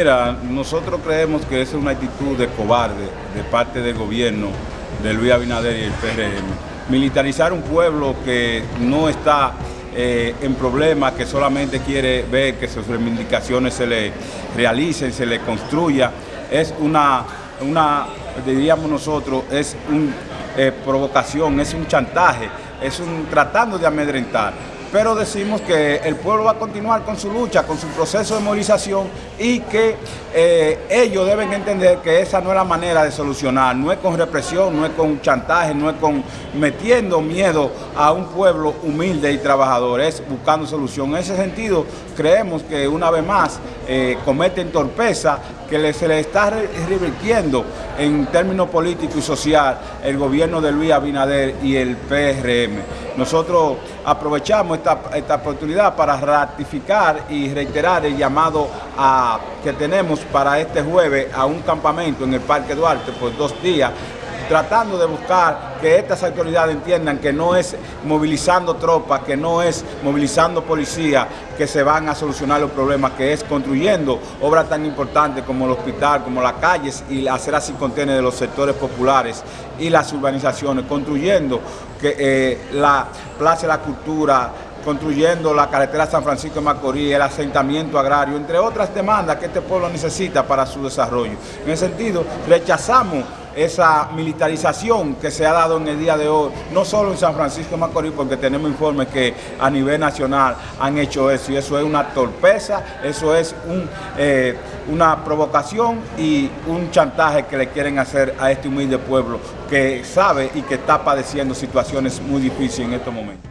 Mira, nosotros creemos que es una actitud de cobarde de parte del gobierno de Luis Abinader y el PRM. Militarizar un pueblo que no está eh, en problemas, que solamente quiere ver que sus reivindicaciones se le realicen, se le construya, es una, diríamos nosotros, es una eh, provocación, es un chantaje, es un tratando de amedrentar pero decimos que el pueblo va a continuar con su lucha, con su proceso de movilización y que eh, ellos deben entender que esa no es la manera de solucionar, no es con represión, no es con chantaje, no es con metiendo miedo a un pueblo humilde y trabajador, es buscando solución. En ese sentido, creemos que una vez más eh, cometen torpeza que se le está revirtiendo en términos políticos y social el gobierno de Luis Abinader y el PRM. Nosotros aprovechamos esta, oportunidad para ratificar y reiterar el llamado a, que tenemos para este jueves a un campamento en el Parque Duarte por dos días tratando de buscar que estas autoridades entiendan que no es movilizando tropas, que no es movilizando policía, que se van a solucionar los problemas, que es construyendo obras tan importantes como el hospital, como las calles y hacer así contener de los sectores populares y las urbanizaciones, construyendo eh, la Plaza de la Cultura, construyendo la carretera San Francisco de Macorís, el asentamiento agrario, entre otras demandas que este pueblo necesita para su desarrollo. En ese sentido, rechazamos esa militarización que se ha dado en el día de hoy, no solo en San Francisco de Macorís, porque tenemos informes que a nivel nacional han hecho eso, y eso es una torpeza, eso es eh, una provocación y un chantaje que le quieren hacer a este humilde pueblo que sabe y que está padeciendo situaciones muy difíciles en estos momentos.